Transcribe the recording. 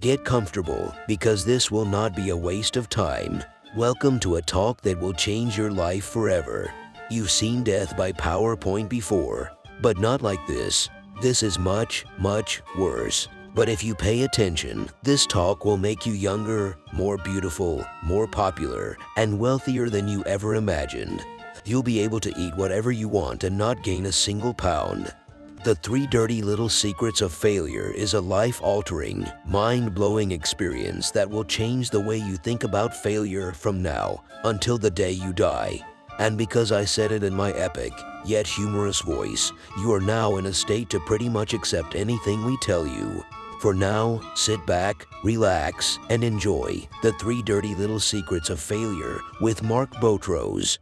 Get comfortable because this will not be a waste of time. Welcome to a talk that will change your life forever. You've seen death by PowerPoint before, but not like this. This is much, much worse. But if you pay attention, this talk will make you younger, more beautiful, more popular, and wealthier than you ever imagined. You'll be able to eat whatever you want and not gain a single pound. The Three Dirty Little Secrets of Failure is a life-altering, mind-blowing experience that will change the way you think about failure from now until the day you die. And because I said it in my epic, yet humorous voice, you are now in a state to pretty much accept anything we tell you. For now, sit back, relax, and enjoy The Three Dirty Little Secrets of Failure with Mark Botros.